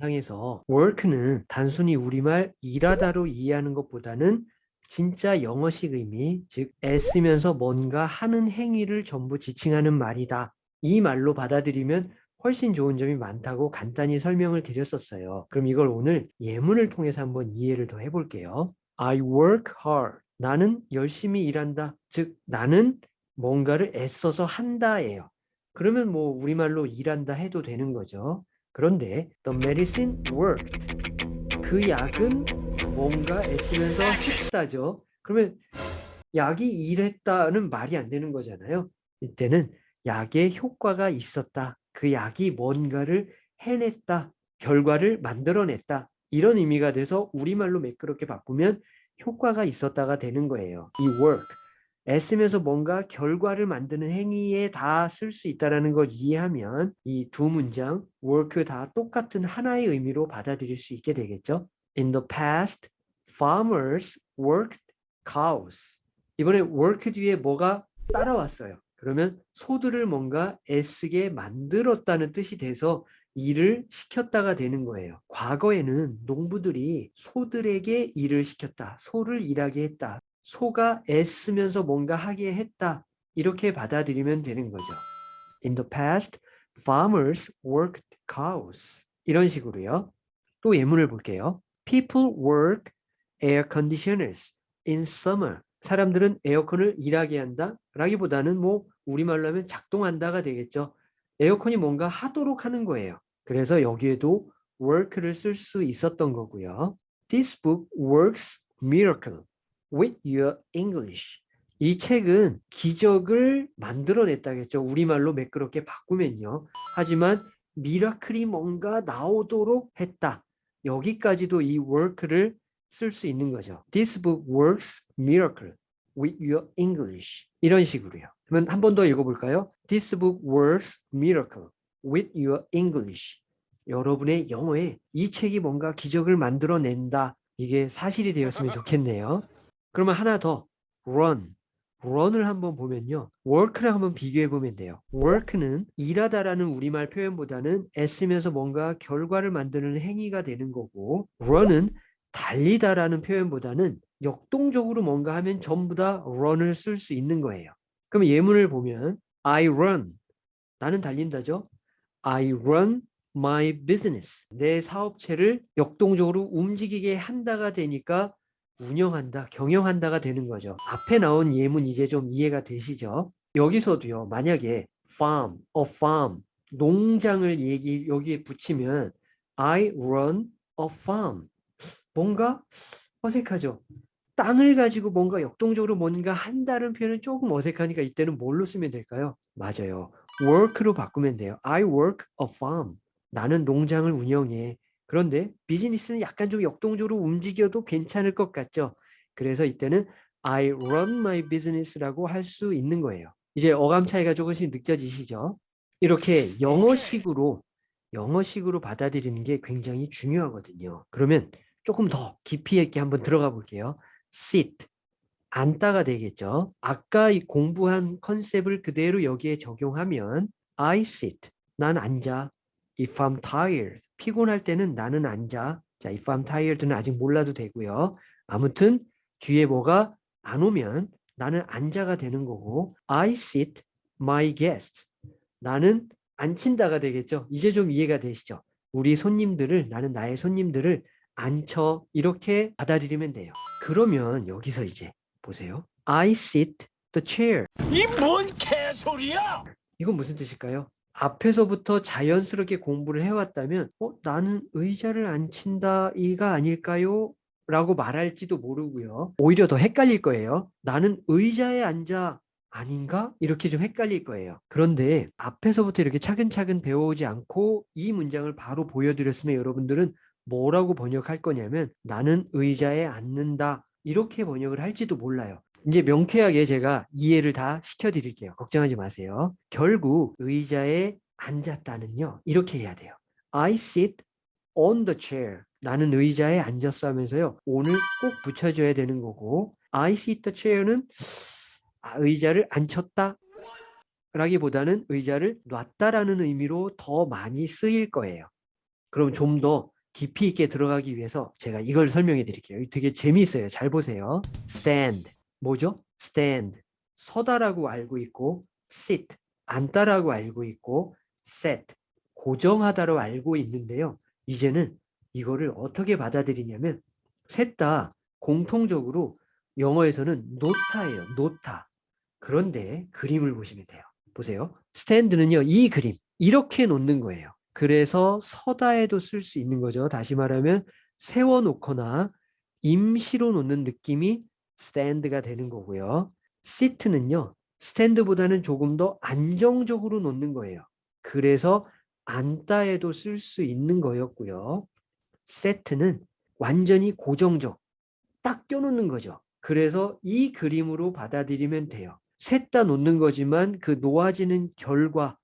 상에서 work는 단순히 우리말 일하다로 이해하는 것보다는 진짜 영어식 의미, 즉 애쓰면서 뭔가 하는 행위를 전부 지칭하는 말이다. 이 말로 받아들이면 훨씬 좋은 점이 많다고 간단히 설명을 드렸었어요. 그럼 이걸 오늘 예문을 통해서 한번 이해를 더 해볼게요. I work hard. 나는 열심히 일한다. 즉 나는 뭔가를 애써서 한다예요. 그러면 뭐 우리말로 일한다 해도 되는 거죠. 그런데 the medicine worked. 그 약은 뭔가 애쓰면서 했다죠. 그러면 약이 일했다는 말이 안 되는 거잖아요. 이때는 약의 효과가 있었다. 그 약이 뭔가를 해냈다. 결과를 만들어냈다. 이런 의미가 돼서 우리말로 매끄럽게 바꾸면 효과가 있었다가 되는 거예요. 이 work. 애쓰면서 뭔가 결과를 만드는 행위에 다 쓸 수 있다는 걸 이해하면 이 두 문장 work 다 똑같은 하나의 의미로 받아들일 수 있게 되겠죠. In the past, farmers worked cows. 이번에 work 뒤에 뭐가 따라왔어요. 그러면 소들을 뭔가 애쓰게 만들었다는 뜻이 돼서 일을 시켰다가 되는 거예요. 과거에는 농부들이 소들에게 일을 시켰다. 소를 일하게 했다. 소가 애쓰면서 뭔가 하게 했다. 이렇게 받아들이면 되는 거죠. In the past, farmers worked cows. 이런 식으로요. 또 예문을 볼게요. People work air conditioners in summer. 사람들은 에어컨을 일하게 한다 라기보다는 뭐 우리말로 하면 작동한다가 되겠죠. 에어컨이 뭔가 하도록 하는 거예요. 그래서 여기에도 work를 쓸 수 있었던 거고요. This book works miracle with your English. 이 책은 기적을 만들어냈다겠죠. 우리말로 매끄럽게 바꾸면요. 하지만 미라클이 뭔가 나오도록 했다. 여기까지도 이 work를 쓸 수 있는 거죠. This book works miracle with your English. 이런 식으로요. 그러면 한 번 더 읽어볼까요? This book works miracle with your English. 여러분의 영어에 이 책이 뭔가 기적을 만들어낸다. 이게 사실이 되었으면 좋겠네요. 그러면 하나 더 run. run을 한번 보면요. work랑 한번 비교해 보면 돼요. work는 일하다라는 우리말 표현보다는 애쓰면서 뭔가 결과를 만드는 행위가 되는 거고 run은 달리다라는 표현보다는 역동적으로 뭔가 하면 전부 다 run을 쓸 수 있는 거예요. 그럼 예문을 보면 I run. 나는 달린다죠. I run my business. 내 사업체를 역동적으로 움직이게 한다가 되니까 운영한다, 경영한다가 되는 거죠. 앞에 나온 예문 이제 좀 이해가 되시죠? 여기서도요. 만약에 farm, a farm, 농장을 얘기 여기에 붙이면 I run a farm. 뭔가 어색하죠. 땅을 가지고 뭔가 역동적으로 뭔가 한다는 표현은 조금 어색하니까 이때는 뭘로 쓰면 될까요? 맞아요. work로 바꾸면 돼요. I work a farm. 나는 농장을 운영해. 그런데 비즈니스는 약간 좀 역동적으로 움직여도 괜찮을 것 같죠. 그래서 이때는 I run my business라고 할 수 있는 거예요. 이제 어감 차이가 조금씩 느껴지시죠? 이렇게 영어식으로 영어식으로 받아들이는 게 굉장히 중요하거든요. 그러면 조금 더 깊이 있게 한번 들어가 볼게요. sit 앉다가 되겠죠. 아까 공부한 컨셉을 그대로 여기에 적용하면 I sit 난 앉아 if I'm tired 피곤할 때는 나는 앉아 자 if I'm tired는 아직 몰라도 되고요. 아무튼 뒤에 뭐가 안 오면 나는 앉아가 되는 거고 I sit my guests 나는 앉힌다가 되겠죠. 이제 좀 이해가 되시죠? 우리 손님들을 나는 나의 손님들을 앉혀 이렇게 받아들이면 돼요. 그러면 여기서 이제 보세요. I sit the chair. 이 뭔 개소리야! 이건 무슨 뜻일까요? 앞에서부터 자연스럽게 공부를 해왔다면 어, 나는 의자를 앉힌다 이가 아닐까요? 라고 말할지도 모르고요. 오히려 더 헷갈릴 거예요. 나는 의자에 앉아 아닌가? 이렇게 좀 헷갈릴 거예요. 그런데 앞에서부터 이렇게 차근차근 배워오지 않고 이 문장을 바로 보여드렸으면 여러분들은 뭐라고 번역할 거냐면 나는 의자에 앉는다 이렇게 번역을 할지도 몰라요. 이제 명쾌하게 제가 이해를 다 시켜드릴게요. 걱정하지 마세요. 결국 의자에 앉았다는요. 이렇게 해야 돼요. I sit on the chair. 나는 의자에 앉았어 하면서요. 오늘 꼭 붙여줘야 되는 거고 I sit the chair는 아, 의자를 앉혔다 라기보다는 의자를 놨다라는 의미로 더 많이 쓰일 거예요. 그럼 좀 더 깊이 있게 들어가기 위해서 제가 이걸 설명해 드릴게요. 되게 재미있어요. 잘 보세요. stand 뭐죠? stand 서다라고 알고 있고 sit 앉다라고 알고 있고 set 고정하다로 알고 있는데요. 이제는 이거를 어떻게 받아들이냐면 셋 다 공통적으로 영어에서는 노타예요. 노타. 그런데 그림을 보시면 돼요. 보세요. 스탠드는요. 이 그림 이렇게 놓는 거예요. 그래서 서다에도 쓸 수 있는 거죠. 다시 말하면 세워놓거나 임시로 놓는 느낌이 스탠드가 되는 거고요. 시트는요. 스탠드보다는 조금 더 안정적으로 놓는 거예요. 그래서 앉다에도 쓸 수 있는 거였고요. 세트는 완전히 고정적, 딱 껴놓는 거죠. 그래서 이 그림으로 받아들이면 돼요. 셋다 놓는 거지만 그 놓아지는 결과와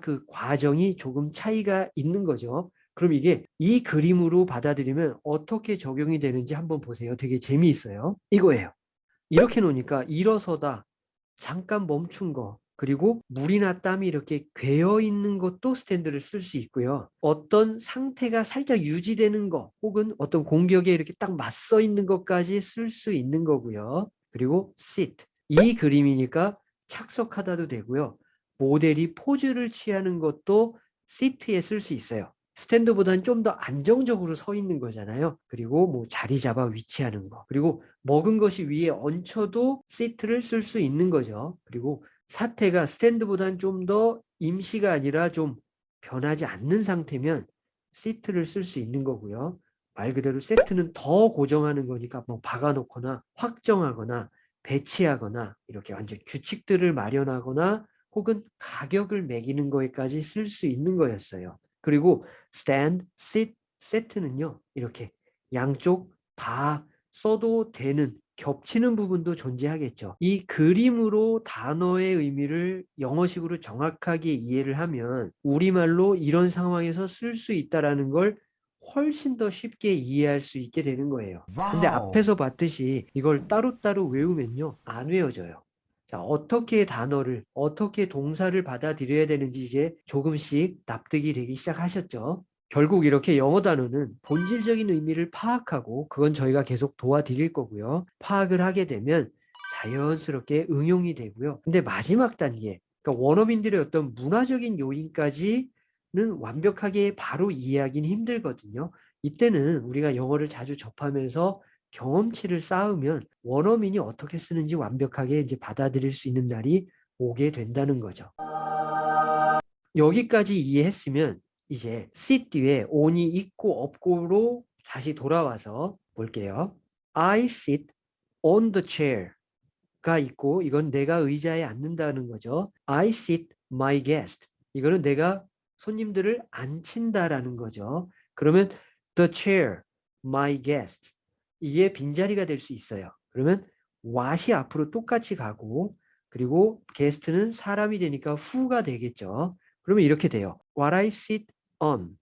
그 과정이 조금 차이가 있는 거죠. 그럼 이게 이 그림으로 받아들이면 어떻게 적용이 되는지 한번 보세요. 되게 재미있어요. 이거예요. 이렇게 놓으니까 일어서다, 잠깐 멈춘 거, 그리고 물이나 땀이 이렇게 괴어 있는 것도 스탠드를 쓸 수 있고요. 어떤 상태가 살짝 유지되는 거 혹은 어떤 공격에 이렇게 딱 맞서 있는 것까지 쓸 수 있는 거고요. 그리고 sit. 이 그림이니까 착석하다도 되고요. 모델이 포즈를 취하는 것도 sit에 쓸 수 있어요. stand보다는 좀 더 안정적으로 서 있는 거잖아요. 그리고 뭐 자리 잡아 위치하는 거. 그리고 먹은 것이 위에 얹혀도 sit를 쓸 수 있는 거죠. 그리고 사태가 stand보다는 좀 더 임시가 아니라 좀 변하지 않는 상태면 sit를 쓸 수 있는 거고요. 말 그대로 set는 더 고정하는 거니까 뭐 박아놓거나 확정하거나 배치하거나 이렇게 완전 규칙들을 마련하거나 혹은 가격을 매기는 거에까지 쓸 수 있는 거였어요. 그리고 stand, sit, set는요. 이렇게 양쪽 다 써도 되는 겹치는 부분도 존재하겠죠. 이 그림으로 단어의 의미를 영어식으로 정확하게 이해를 하면 우리말로 이런 상황에서 쓸 수 있다라는 걸 훨씬 더 쉽게 이해할 수 있게 되는 거예요. 근데. 앞에서 봤듯이 이걸 따로따로 외우면요. 안 외워져요. 자, 어떻게 단어를, 어떻게 동사를 받아들여야 되는지 이제 조금씩 납득이 되기 시작하셨죠. 결국 이렇게 영어 단어는 본질적인 의미를 파악하고 그건 저희가 계속 도와드릴 거고요. 파악을 하게 되면 자연스럽게 응용이 되고요. 근데 마지막 단계, 그러니까 원어민들의 어떤 문화적인 요인까지는 완벽하게 바로 이해하기는 힘들거든요. 이때는 우리가 영어를 자주 접하면서 경험치를 쌓으면 원어민이 어떻게 쓰는지 완벽하게 이제 받아들일 수 있는 날이 오게 된다는 거죠. 여기까지 이해했으면 이제 sit 뒤에 on이 있고 없고로 다시 돌아와서 볼게요. I sit on the chair가 있고 이건 내가 의자에 앉는다는 거죠. I sit my guest. 이거는 내가 손님들을 앉힌다라는 거죠. 그러면 the chair, my guest. 이게 빈자리가 될 수 있어요. 그러면 what이 앞으로 똑같이 가고 그리고 게스트는 사람이 되니까 who가 되겠죠. 그러면 이렇게 돼요. What I sit on.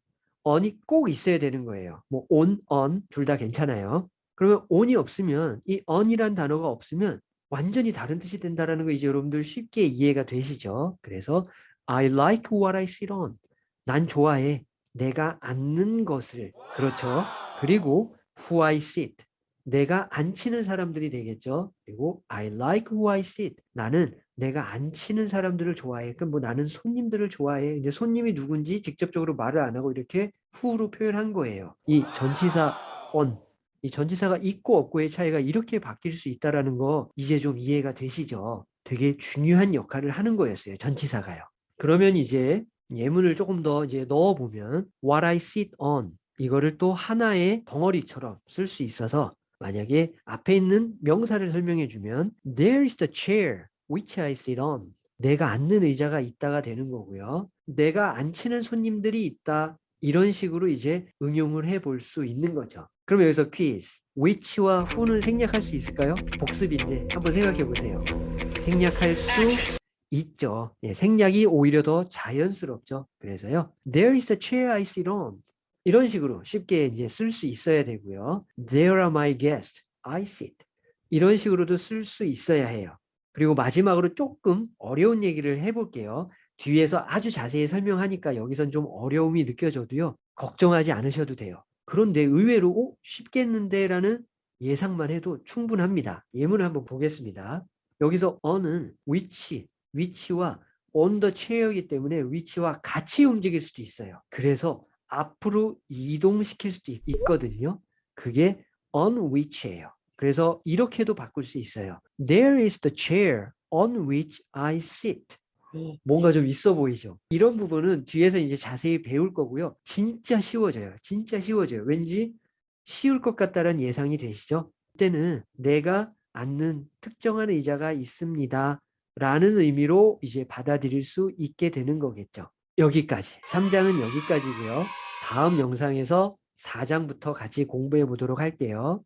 on이 꼭 있어야 되는 거예요. 뭐 on, on 둘 다 괜찮아요. 그러면 on이 없으면 이 on이란 단어가 없으면 완전히 다른 뜻이 된다라는 거 이제 여러분들 쉽게 이해가 되시죠. 그래서 I like what I sit on. 난 좋아해. 내가 앉는 것을. 그렇죠. 그리고 who I sit. 내가 앉히는 사람들이 되겠죠. 그리고 I like who I sit. 나는 내가 앉히는 사람들을 좋아해. 그럼 뭐 나는 손님들을 좋아해. 이제 손님이 누군지 직접적으로 말을 안 하고 이렇게 who로 표현한 거예요. 이 전치사 on. 이 전치사가 있고 없고의 차이가 이렇게 바뀔 수 있다라는 거 이제 좀 이해가 되시죠? 되게 중요한 역할을 하는 거였어요. 전치사가요. 그러면 이제 예문을 조금 더 이제 넣어 보면 what I sit on 이거를 또 하나의 덩어리처럼 쓸 수 있어서 만약에 앞에 있는 명사를 설명해 주면 there is the chair which I sit on 내가 앉는 의자가 있다가 되는 거고요. 내가 앉히는 손님들이 있다. 이런 식으로 이제 응용을 해 볼 수 있는 거죠. 그럼 여기서 퀴즈. which와 who는 생략할 수 있을까요? 복습인데 한번 생각해 보세요. 생략할 수 있죠. 예, 생략이 오히려 더 자연스럽죠. 그래서요. There is a chair I sit on. 이런 식으로 쉽게 이제 쓸 수 있어야 되고요. There are my guests. I sit. 이런 식으로도 쓸 수 있어야 해요. 그리고 마지막으로 조금 어려운 얘기를 해볼게요. 뒤에서 아주 자세히 설명하니까 여기선 좀 어려움이 느껴져도요. 걱정하지 않으셔도 돼요. 그런데 의외로 어? 쉽겠는데 라는 예상만 해도 충분합니다. 예문을 한번 보겠습니다. 여기서 on은 which, which와 on the chair이기 때문에 which와 같이 움직일 수도 있어요. 그래서 앞으로 이동시킬 수도 있- 있거든요. 그게 on which예요. 그래서 이렇게도 바꿀 수 있어요. There is the chair on which I sit. 뭔가 좀 있어 보이죠? 이런 부분은 뒤에서 이제 자세히 배울 거고요. 진짜 쉬워져요. 진짜 쉬워져요. 왠지 쉬울 것 같다는 예상이 되시죠? 그때는 내가 앉는 특정한 의자가 있습니다. 라는 의미로 이제 받아들일 수 있게 되는 거겠죠. 여기까지. 3장은 여기까지고요. 다음 영상에서 4장부터 같이 공부해 보도록 할게요.